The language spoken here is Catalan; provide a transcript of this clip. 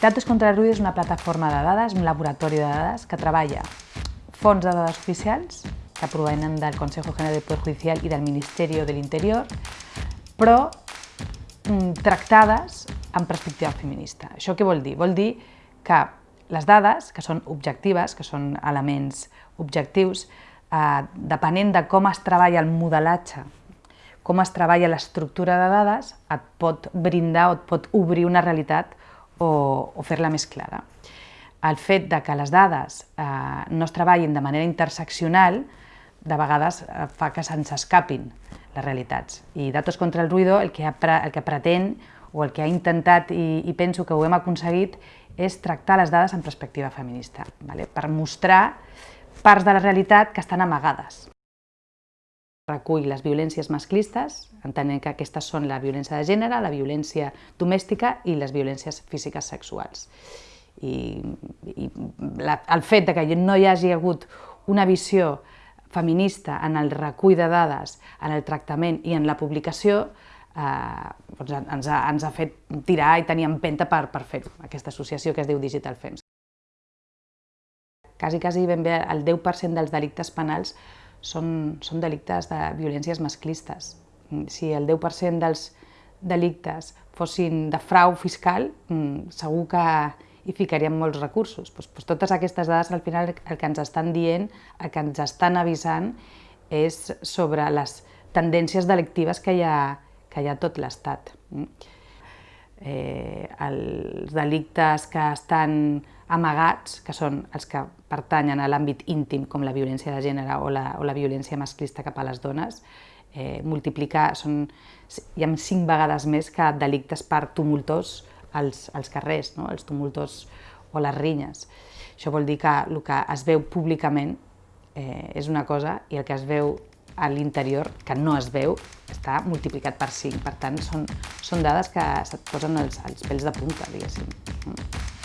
Datos contra el Ruido és una plataforma de dades, un laboratori de dades que treballa fons de dades oficials que provenen del Consejo General del Poder Judicial i del Ministeri de l'Interior, però mm, tractades en perspectiva feminista. Això què vol dir? Vol dir que les dades, que són objectives, que són elements objectius, eh, depenent de com es treballa el modelatge, com es treballa l'estructura de dades, et pot brindar o et pot obrir una realitat o, o fer-la més clara. El fet de que les dades eh, no es treballin de manera interseccional de vegades eh, fa que se'ns escapin les realitats. I Datos contra el Ruido el que, ha, el que pretén o el que ha intentat i, i penso que ho hem aconseguit és tractar les dades en perspectiva feminista, vale? per mostrar parts de la realitat que estan amagades recull les violències masclistes, entenent que aquestes són la violència de gènere, la violència domèstica i les violències físiques sexuals. I, i la, el fet de que no hi hagi hagut una visió feminista en el recull de dades, en el tractament i en la publicació, eh, doncs ens, ha, ens ha fet tirar i tenir empenta per, per fer-ho, aquesta associació que es diu Digital Fems. Quasi, quasi ben bé el 10% dels delictes penals són, són delictes de violències masclistes. Si el 10% dels delictes fossin de frau fiscal, mm, segur que hi ficaríem molts recursos. Pues, pues totes aquestes dades al final el que ens estan dient, el que ens estan avisant és sobre les tendències delictives que hi ha, que hi ha tot l'Estat. Eh, els delictes que estan amagats, que són els que pertanyen a l'àmbit íntim, com la violència de gènere o la, o la violència masclista cap a les dones, eh, multiplicar, són, hi ha cinc vegades més que delictes per tumultors als, als carrers, no? els tumultors o les rinyes. Això vol dir que el que es veu públicament eh, és una cosa i el que es veu a l'interior, que no es veu, està multiplicat per 5. Per tant, són, són dades que se't posen els, els pèls de punta, diguéssim.